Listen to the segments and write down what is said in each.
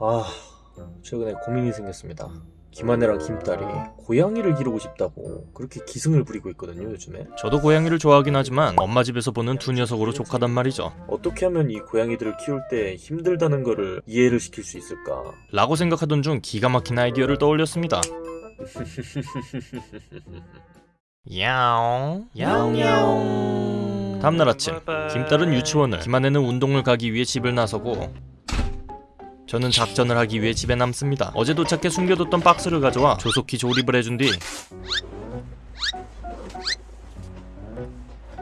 아 최근에 고민이 생겼습니다 김하네랑 김딸이 고양이를 기르고 싶다고 그렇게 기승을 부리고 있거든요 요즘에 저도 고양이를 좋아하긴 하지만 엄마 집에서 보는 두 녀석으로 족하단 말이죠. 어떻게 하면 이 고양이들을 키울 때 힘들다는 거를 이해를 시킬 수 있을까 라고 생각하던 중 기가 막힌 아이디어를 떠올렸습니다. 야옹 야옹 야옹 다음날 아침 김딸은 유치원을 김아내는 운동을 가기 위해 집을 나서고 저는 작전을 하기 위해 집에 남습니다. 어제 도착해 숨겨뒀던 박스를 가져와 조속히 조립을 해준 뒤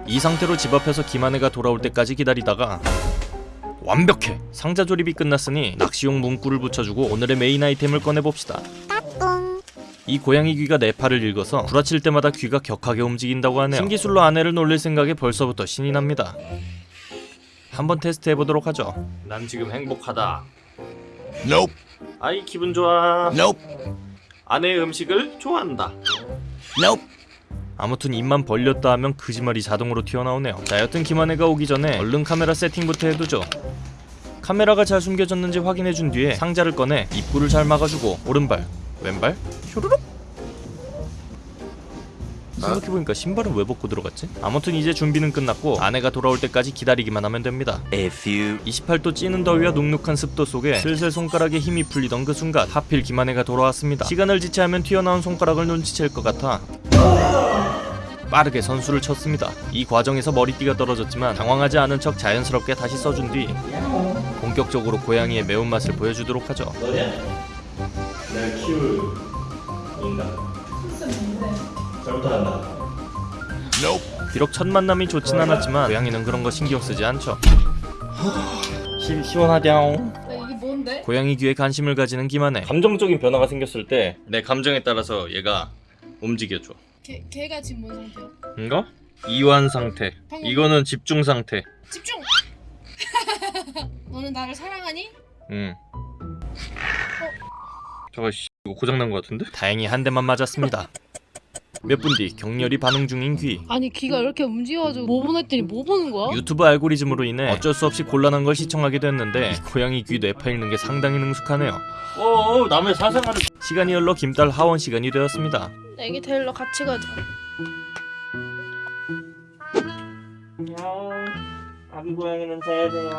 이 상태로 집 앞에서 김아내가 돌아올 때까지 기다리다가 완벽해! 상자 조립이 끝났으니 낚시용 문구를 붙여주고 오늘의 메인 아이템을 꺼내봅시다. 이 고양이 귀가 네 팔을 읽어서 구라칠 때마다 귀가 격하게 움직인다고 하네요. 신기술로 아내를 놀릴 생각에 벌써부터 신이 납니다. 한번 테스트 해보도록 하죠. 난 지금 행복하다. Nope. 아이 기분 좋아. Nope. 아내의 음식을 좋아한다. Nope. 아무튼 입만 벌렸다 하면 거짓말이 자동으로 튀어나오네요. 자 여튼 김한혜가 오기 전에 얼른 카메라 세팅부터 해두죠. 카메라가 잘 숨겨졌는지 확인해준 뒤에 상자를 꺼내 입구를 잘 막아주고 오른발, 왼발, 슈루룩 생각해보니까 신발은 왜 벗고 들어갔지? 아무튼 이제 준비는 끝났고 아내가 돌아올 때까지 기다리기만 하면 됩니다. A few 28도 찌는 더위와 눅눅한 습도 속에 슬슬 손가락에 힘이 풀리던 그 순간 하필 김한혜가 돌아왔습니다. 시간을 지체하면 튀어나온 손가락을 눈치챌 것 같아 빠르게 선수를 쳤습니다. 이 과정에서 머리띠가 떨어졌지만 당황하지 않은 척 자연스럽게 다시 써준 뒤 본격적으로 고양이의 매운맛을 보여주도록 하죠. 날 키울 인간 잘못하다 Nope. 비록 첫 만남이 좋진 않았지만 고양이는 그런 거 신경 쓰지 않죠. 시, 이게 뭔데? 고양이 귀에 관심을 가지는 김한혜. 감정적인 변화가 생겼을 때 내 감정에 따라서 얘가 움직여줘. 걔, 걔가 지금 뭔 상태야? 이거? 이완 상태. 이거는 집중 상태. 집중! 너는 나를 사랑하니? 응. 저거 씨 이거 고장 난 것 같은데? 다행히 한 대만 맞았습니다. 몇 분 뒤 격렬히 반응 중인 귀. 아니 귀가 이렇게 움직여가지고 뭐 보냈더니 뭐 보는 거야? 유튜브 알고리즘으로 인해 어쩔 수 없이 곤란한 걸 시청하게 됐는데 이 고양이 귀 뇌파 읽는 게 상당히 능숙하네요. 어, 남의 사생활을 시간이 흘러 김딸 하원 시간이 되었습니다. 애기 데리러 같이 가자 아기 고양이는 자야 돼요.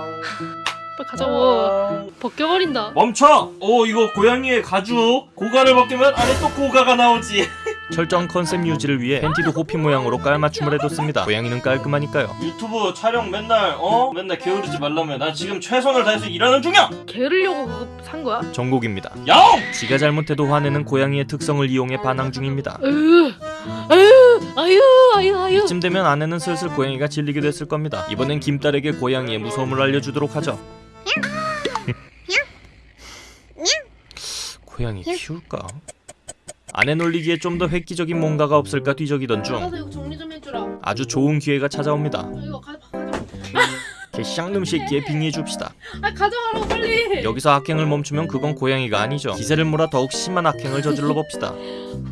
빨리 가자고 벗겨버린다. 멈춰! 오 이거 고양이의 가죽. 고가를 벗기면 안에 또 고가가 나오지. 철저한 컨셉 유지를 위해 팬티도 호피 모양으로 깔맞춤을 해뒀습니다. 고양이는 깔끔하니까요. 유튜브 촬영 맨날 어? 맨날 게으르지 말라며. 나 지금 최선을 다해서 일하는 중이야! 게으르려고 산 거야? 정곡입니다. 야옹! 지가 잘못해도 화내는 고양이의 특성을 이용해 반항 중입니다. 으 아유 아유 아유 아유. 이쯤 되면 아내는 슬슬 고양이가 질리게 됐을 겁니다. 이번엔 김딸에게 고양이의 무서움을 알려주도록 하죠 고양이 키울까? 아내 놀리기에 좀 더 획기적인 뭔가가 없을까 뒤적이던 중 아주 좋은 기회가 찾아옵니다. 아, 이거 가, 가져 개 쌍놈 새끼에 빙의해 줍시다. 아 가져가라고 빨리 여기서 악행을 멈추면 그건 고양이가 아니죠. 기세를 몰아 더욱 심한 악행을 저질러 봅시다.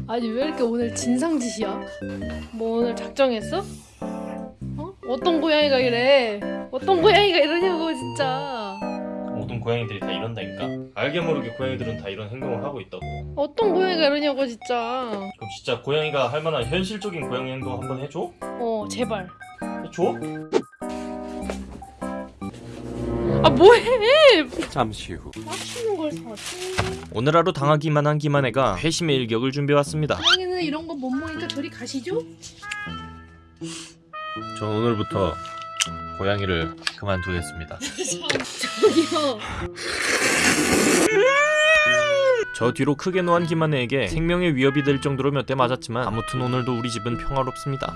아니 왜 이렇게 오늘 진상짓이야? 뭐 오늘 작정했어? 어? 어떤 고양이가 이래 어떤 고양이가 이러냐고 진짜 고양이들이 다 이런다니까. 알게 모르게 고양이들은 다 이런 행동을 하고 있다고. 어떤 고양이가 이러냐고 진짜 그럼 진짜 고양이가 할 만한 현실적인 고양이 행동 한번 해줘? 어 제발 해줘? 아 뭐해 잠시 후. 맞추는 걸 사지 오늘 하루 당하기만 한 김한혜가 회심의 일격을 준비해왔습니다. 고양이는 이런 거 못 먹으니까 저리 가시죠? 전 오늘부터 고양이를 그만두겠습니다. 저기요 저 뒤로 크게 노한 김한혜에게 생명의 위협이 될 정도로 몇 대 맞았지만 아무튼 오늘도 우리 집은 평화롭습니다.